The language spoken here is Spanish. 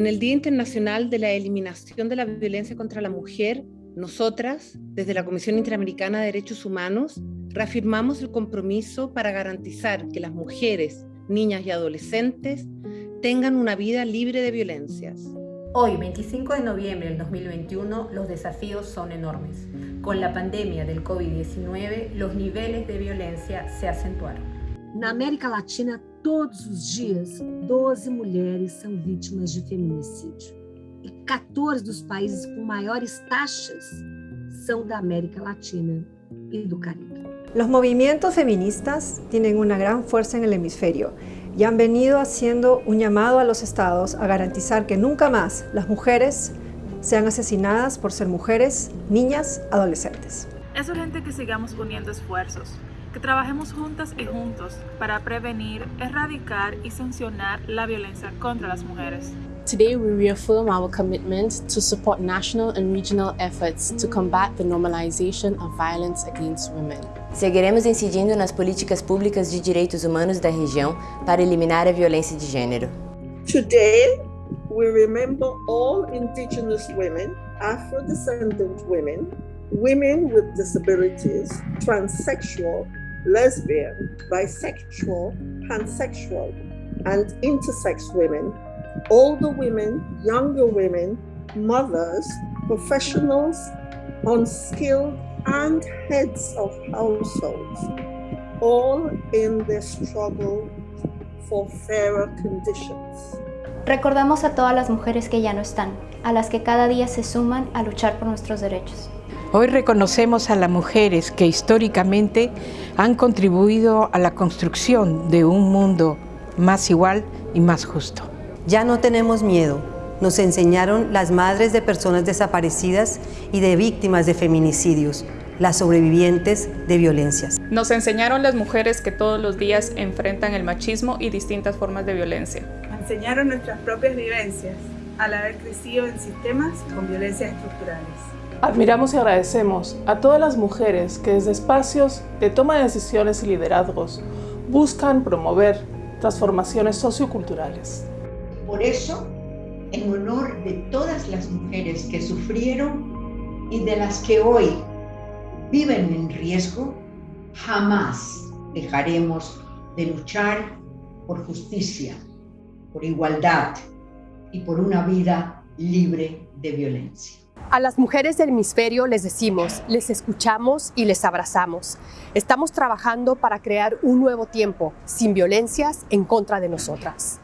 En el Día Internacional de la Eliminación de la Violencia contra la Mujer, nosotras, desde la Comisión Interamericana de Derechos Humanos, reafirmamos el compromiso para garantizar que las mujeres, niñas y adolescentes tengan una vida libre de violencias. Hoy, 25 de noviembre del 2021, los desafíos son enormes. Con la pandemia del COVID-19, los niveles de violencia se acentuaron. Na América Latina, todos os dias, 12 mulheres são vítimas de feminicídio. E 14 dos países com maiores taxas são da América Latina y do Caribe. Los movimientos feministas tienen una gran fuerza en el hemisferio y han venido haciendo un llamado a los estados a garantizar que nunca más las mujeres sean asesinadas por ser mujeres, niñas, adolescentes. Es urgente que sigamos uniendo esfuerzos, que trabajemos juntas y juntos para prevenir, erradicar y sancionar la violencia contra las mujeres. Today we reaffirm our commitment to support national and regional efforts to combat the normalization of violence against women. Seguiremos incidindo nas políticas públicas de direitos humanos da região para eliminar a violência de gênero. Today, we remember all indigenous women, Afro-descendant women, women with disabilities, transsexual, lesbian, bisexual, pansexual, and intersex women, older women, younger women, mothers, professionals, unskilled, and heads of households, all in their struggle for fairer conditions. Recordamos a todas las mujeres que ya no están, a las que cada día se suman a luchar por nuestros derechos. Hoy reconocemos a las mujeres que históricamente han contribuido a la construcción de un mundo más igual y más justo. Ya no tenemos miedo, nos enseñaron las madres de personas desaparecidas y de víctimas de feminicidios, las sobrevivientes de violencias. Nos enseñaron las mujeres que todos los días enfrentan el machismo y distintas formas de violencia. Enseñaron nuestras propias vivencias al haber crecido en sistemas con violencias estructurales. Admiramos y agradecemos a todas las mujeres que desde espacios de toma de decisiones y liderazgos buscan promover transformaciones socioculturales. Por eso, en honor de todas las mujeres que sufrieron y de las que hoy viven en riesgo, jamás dejaremos de luchar por justicia, por igualdad y por una vida libre de violencia. A las mujeres del hemisferio les decimos, les escuchamos y les abrazamos. Estamos trabajando para crear un nuevo tiempo, sin violencias en contra de nosotras.